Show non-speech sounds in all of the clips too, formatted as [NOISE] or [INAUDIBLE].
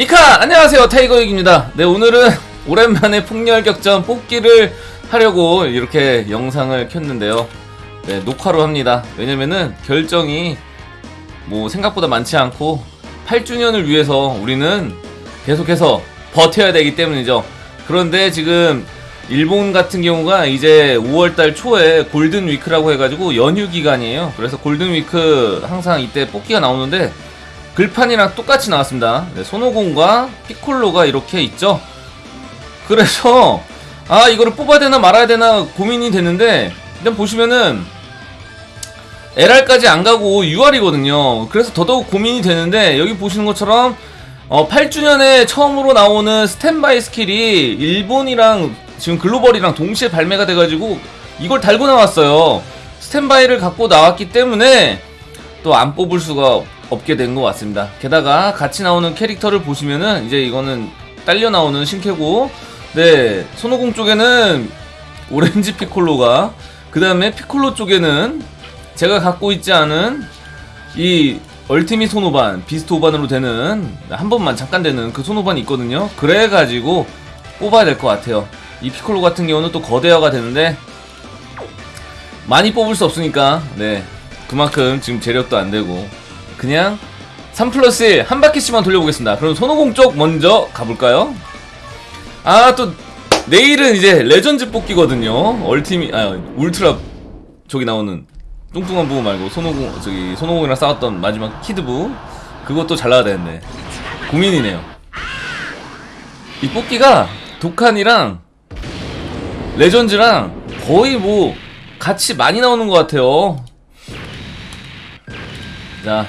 이카 안녕하세요. 타이거익입니다. 네 오늘은 [LAUGHS] 오랜만에 폭렬격전 뽑기를 하려고 이렇게 영상을 켰는데요. 네 녹화로 합니다. 왜냐면은 결정이 뭐 생각보다 많지 않고 8주년을 위해서 우리는 계속해서 버텨야 되기 때문이죠. 그런데 지금 일본 같은 경우가 이제 5월달 초에 골든 위크라고 해가지고 연휴 기간이에요. 그래서 골든 위크 항상 이때 뽑기가 나오는데 글판이랑 똑같이 나왔습니다. 네, 손오공과 피콜로가 이렇게 있죠. 그래서 아 이거를 뽑아야 되나 말아야 되나 고민이 됐는데 일단 보시면은 LR까지 안 가고 UR이거든요. 그래서 더더욱 고민이 되는데 여기 보시는 것처럼 어, 8주년에 처음으로 나오는 스탠바이 스킬이 일본이랑 지금 글로벌이랑 동시에 발매가 돼가지고 이걸 달고 나왔어요. 스탠바이를 갖고 나왔기 때문에 또 안 뽑을 수가 없게 된 것 같습니다. 게다가 같이 나오는 캐릭터를 보시면은 이제 이거는 딸려 나오는 신캐고, 네 손오공 쪽에는 오렌지 피콜로가 그 다음에 피콜로 쪽에는 제가 갖고 있지 않은 이 얼티밋 손오반 비스트 오반으로 되는 한 번만 잠깐 되는 그 손오반이 있거든요. 그래가지고 뽑아야 될 것 같아요. 이 피콜로 같은 경우는 또 거대화가 되는데 많이 뽑을 수 없으니까 네 그만큼 지금 재력도 안 되고 그냥 3 플러스 1 한 바퀴씩만 돌려보겠습니다. 그럼 손오공 쪽 먼저 가볼까요? 아, 또, 내일은 이제 레전드 뽑기거든요. Ultima, 아, 울트라, 저기 나오는, 뚱뚱한 부분 말고, 손오공, 저기, 손오공이랑 싸웠던 마지막 키드부. 그것도 잘 나와야 되는데. 고민이네요. 이 뽑기가, 독한이랑, 레전즈랑, 거의 뭐, 같이 많이 나오는 것 같아요. 자,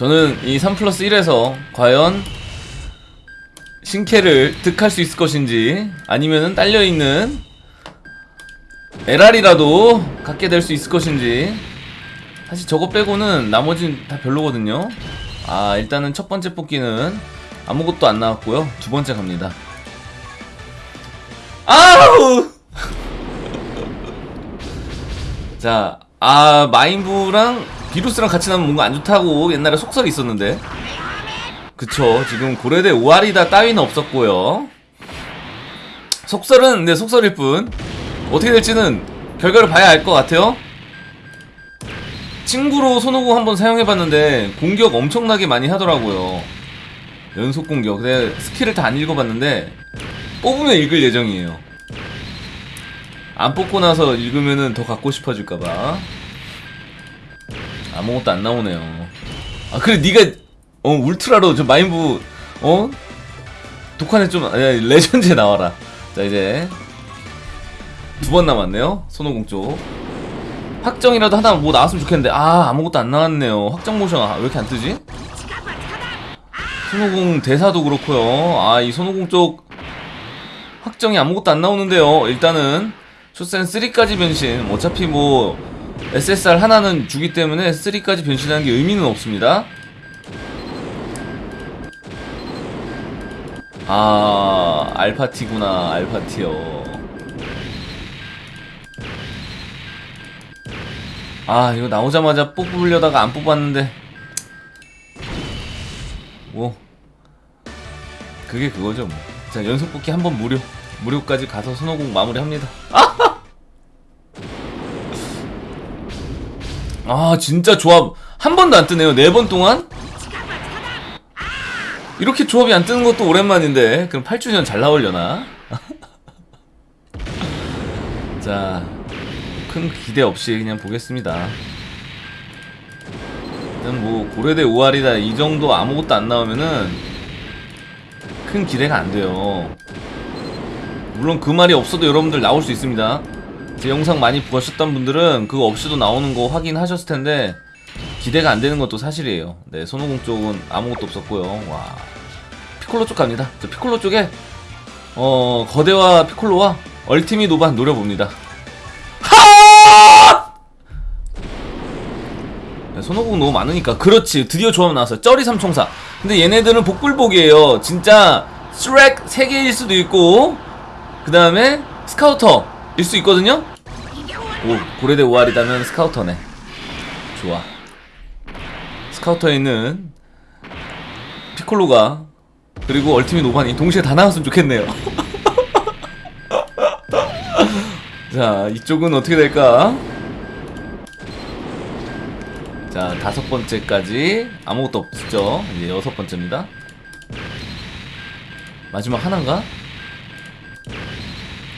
저는 이 3 플러스 1에서 과연 신캐를 득할 수 있을 것인지 아니면은 딸려있는 LR이라도 갖게 될 수 있을 것인지 사실 저거 빼고는 나머지는 다 별로거든요. 아 일단은 첫 번째 뽑기는 아무것도 안 나왔고요. 두 번째 갑니다. 아우! [LAUGHS] 자, 아 마인부랑 비루스랑 같이 나면 뭔가 안 좋다고 옛날에 속설이 있었는데. 그쵸. 지금 고래대 오아리다 따위는 없었고요. 속설은 네 속설일 뿐. 어떻게 될지는 결과를 봐야 알 것 같아요. 친구로 손오공 한번 사용해봤는데 공격 엄청나게 많이 하더라고요. 연속 공격. 근데 스킬을 다 안 읽어봤는데 뽑으면 읽을 예정이에요. 안 뽑고 나서 읽으면은 더 갖고 싶어질까봐 아무것도 안 나오네요. 아 그래 네가 어 울트라로 좀 마인부 어 독한에 좀 아니, 레전드에 나와라. 자 이제 두 번 남았네요. 손오공 쪽 확정이라도 하나 뭐 나왔으면 좋겠는데 아 아무것도 안 나왔네요. 확정 모션 아, 왜 이렇게 안 뜨지? 손오공 대사도 그렇고요. 아 이 손오공 쪽 확정이 아무것도 안 나오는데요. 일단은 쇼센 3까지 변신 어차피 뭐 SSR 하나는 주기 때문에 3까지 변신하는 게 의미는 없습니다. 아, 알파티구나, 알파티요. 아, 이거 나오자마자 뽑으려다가 안 뽑았는데. 뭐. 그게 그거죠, 뭐. 자, 연속 뽑기 한 번 무료. 무료까지 가서 손오공 마무리합니다. 아! [LAUGHS] 아 진짜 조합 한 번도 안 뜨네요. 네 번 동안? 이렇게 조합이 안 뜨는 것도 오랜만인데 그럼 8주년 잘 나오려나? [LAUGHS] 자 큰 기대 없이 그냥 보겠습니다. 일단 뭐 고려대 5할이다 이 정도 아무것도 안 나오면은 큰 기대가 안 돼요. 물론 그 말이 없어도 여러분들 나올 수 있습니다 제 영상 많이 보셨던 분들은 그거 없이도 나오는 거 확인하셨을 텐데 기대가 안 되는 것도 사실이에요. 네, 손오공 쪽은 아무것도 없었고요. 와. 피콜로 쪽 갑니다. 저 피콜로 쪽에 어, 거대화 피콜로와 Ultimate 오반 노려봅니다. 하! 네, 손오공 너무 많으니까 그렇지 드디어 조합 나왔어요 쩌리 삼총사 근데 얘네들은 복불복이에요 진짜 스렉 3개일 수도 있고 그 다음에 스카우터 일 수 있거든요 오 고래대 오알이다면 스카우터네 좋아 스카우터에 있는 피콜로가 그리고 얼티밋 오반이 동시에 다 나왔으면 좋겠네요. [LAUGHS] 자, 이쪽은 어떻게 될까? 자, 다섯 번째까지 아무것도 없죠. 이제 여섯 번째입니다. 마지막 하나인가?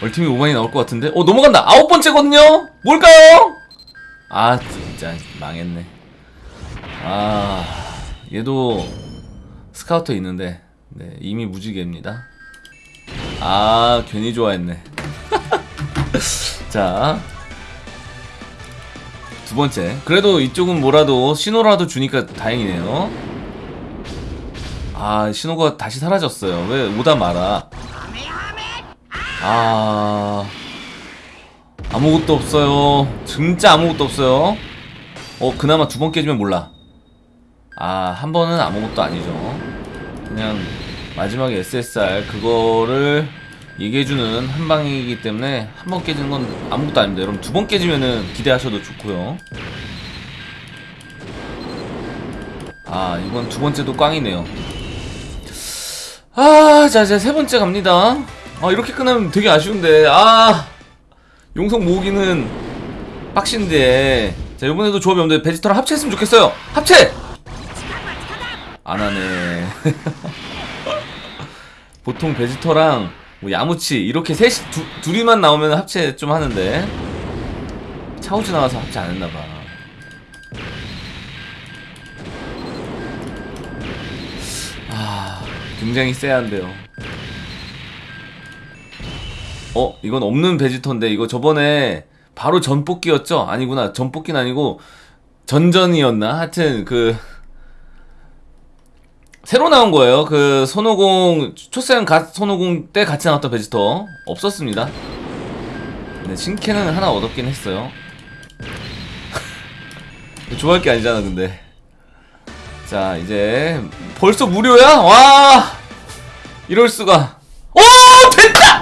얼티밋 오반이 나올 것 같은데? 어, 넘어간다! 아홉 번째거든요? 뭘까요? 아, 진짜, 망했네. 아, 얘도 스카우터 있는데, 네, 이미 무지개입니다. 아, 괜히 좋아했네. [LAUGHS] 자. 두 번째. 그래도 이쪽은 뭐라도 신호라도 주니까 다행이네요. 아, 신호가 다시 사라졌어요. 왜 오다 마라. 아. 아무것도 없어요. 진짜 아무것도 없어요. 어, 그나마 두 번 깨지면 몰라. 아, 한 번은 아무것도 아니죠. 그냥 마지막에 SSR 그거를 얘기해주는 한 방이기 때문에 한 번 깨지는 건 아무것도 아닙니다. 여러분 두 번 깨지면은 기대하셔도 좋고요. 아, 이건 두 번째도 꽝이네요. 아, 자, 이제 세 번째 갑니다. 아, 이렇게 끝나면 되게 아쉬운데. 아, 용성 모으기는 빡신데. 자, 이번에도 조합이 없는데 베지터랑 합체했으면 좋겠어요. 합체! 안 하네. [LAUGHS] 보통 베지터랑 뭐 야무치 이렇게 셋이 두, 둘이만 나오면 합체 좀 하는데 차우즈 나와서 합체 안 했나봐. 아, 굉장히 쎄한데요. 어, 이건 없는 베지터인데 이거 저번에 바로 전뽑기였죠? 아니구나. 전뽑기는 아니고 전전이었나? 하여튼 그 새로 나온 거예요. 그 손오공 초세형 갓 손오공 때 같이 나왔던 베지터 없었습니다. 네, 신캐는 하나 얻었긴 했어요. [LAUGHS] 좋아할 게 아니잖아, 근데. 자, 이제 벌써 무료야? 와! 이럴 수가. 오, 됐다!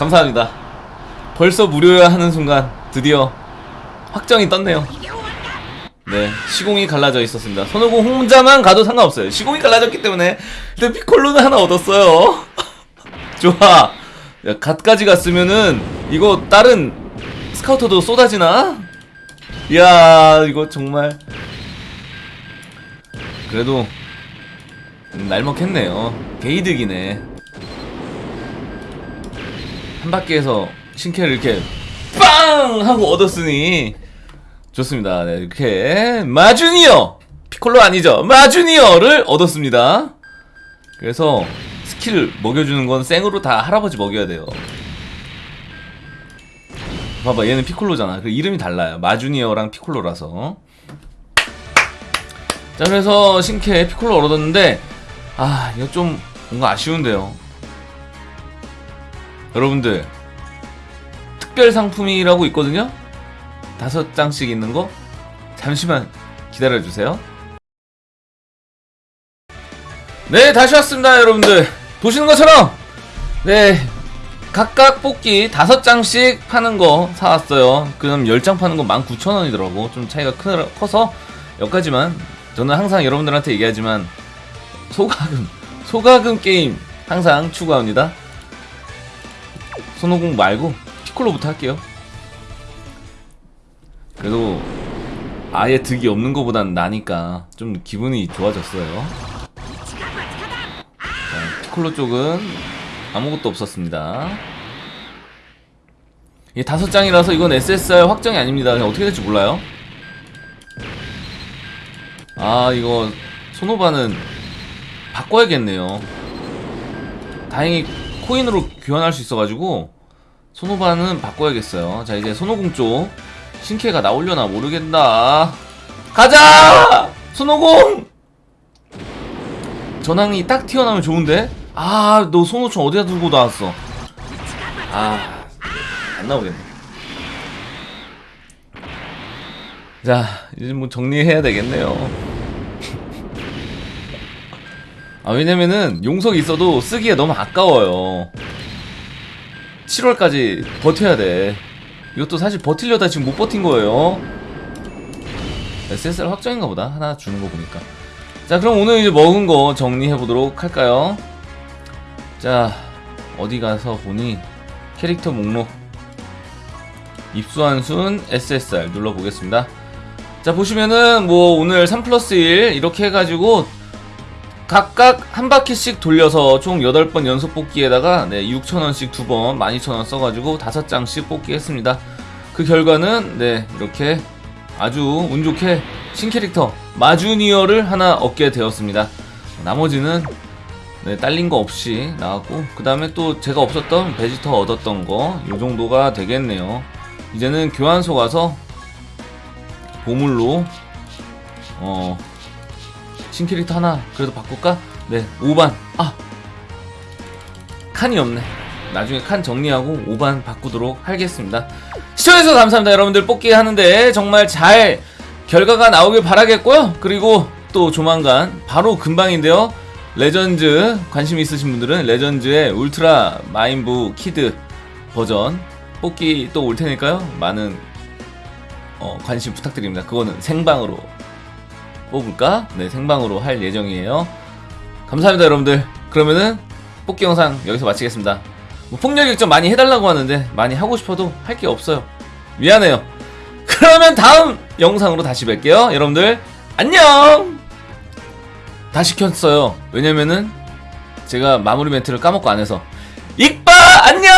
감사합니다. 벌써 무료야 하는 순간 드디어 확정이 떴네요. 네, 시공이 갈라져 있었습니다. 손오공 혼자만 가도 상관없어요. 시공이 갈라졌기 때문에 일단 피콜로는 하나 얻었어요. [LAUGHS] 좋아. 야, 갓까지 갔으면은 이거 다른 스카우터도 쏟아지나? 이야, 이거 정말 그래도 음, 날먹했네요. 게이득이네. 한 바퀴에서 신캐를 이렇게 빵 하고 얻었으니 좋습니다. 네, 이렇게 마주니어 피콜로 아니죠? 마주니어를 얻었습니다. 그래서 스킬 먹여주는 건 생으로 다 할아버지 먹여야 돼요. 봐봐, 얘는 피콜로잖아. 그 이름이 달라요. 마주니어랑 피콜로라서. 자, 그래서 신캐 피콜로 얻었는데, 아, 이거 좀 뭔가 아쉬운데요. 여러분들, 특별 상품이라고 있거든요? 다섯 장씩 있는 거 잠시만 기다려 주세요. 네, 다시 왔습니다, 여러분들. 보시는 것처럼 네. 각각 뽑기 다섯 장씩 파는 거 사왔어요. 그럼 10장 파는 거 19,000원이더라고. 좀 차이가 크, 커서 여기까지만 저는 항상 여러분들한테 얘기하지만 소가금 소가금 게임 항상 추구합니다. 손오공 말고 피콜로부터 할게요. 그래도 아예 득이 없는 것보단 나니까 좀 기분이 좋아졌어요. 자, 피콜로 쪽은 아무것도 없었습니다. 이게 다섯 장이라서 이건 SSR 확정이 아닙니다. 그냥 어떻게 될지 몰라요. 아 이거 소노바는 바꿔야겠네요. 다행히 코인으로 교환할 수 있어가지고 소노바는 바꿔야겠어요. 자 이제 손오공 쪽 신캐가 나오려나 모르겠다. 가자! 손오공! 전황이 딱 튀어나오면 좋은데? 아, 너 손오총 어디다 두고 나왔어? 아, 안 나오겠네. 자, 이제 뭐 정리해야 되겠네요. 아, 왜냐면은 용석이 있어도 쓰기에 너무 아까워요. 7월까지 버텨야 돼. 이것도 사실 버틸려다 지금 못 버틴 거예요. SSR 확정인가 보다. 하나 주는 거 보니까. 자 그럼 오늘 이제 먹은 거 정리해 보도록 할까요? 자 어디 가서 보니 캐릭터 목록 입수한 순 SSR 눌러보겠습니다. 자 보시면은 뭐 오늘 3 플러스 1 이렇게 해가지고 각각 한 바퀴씩 돌려서 총 8번 연속 뽑기에다가 네, 6,000원씩 두번 12,000원 써가지고 5장씩 뽑기 했습니다. 그 결과는 네 이렇게 아주 운 좋게 신캐릭터 마주니어를 하나 얻게 되었습니다. 나머지는 네, 딸린 거 없이 나왔고 그 다음에 또 제가 없었던 베지터 얻었던 거 이 정도가 되겠네요. 이제는 교환소 가서 보물로 어 신캐릭터 하나 그래도 바꿀까? 네 5반. 아 칸이 없네. 나중에 칸 정리하고 오반 바꾸도록 하겠습니다. 시청해주셔서 감사합니다. 여러분들 뽑기 하는데 정말 잘 결과가 나오길 바라겠고요. 그리고 또 조만간 바로 금방인데요. 레전즈 관심 있으신 분들은 레전즈의 울트라 마인부 키드 버전 뽑기 또 올 테니까요. 많은 어, 관심 부탁드립니다. 그거는 생방으로 뽑을까? 네, 생방으로 할 예정이에요. 감사합니다, 여러분들. 그러면은 뽑기 영상 여기서 마치겠습니다. 뭐 폭력 일정 많이 해달라고 하는데 많이 하고 싶어도 할 게 없어요. 미안해요. 그러면 다음 영상으로 다시 뵐게요. 여러분들 안녕. 다 시 켰어요. 왜냐면은 제가 마무리 멘트를 까먹고 안 해서 익바 안녕.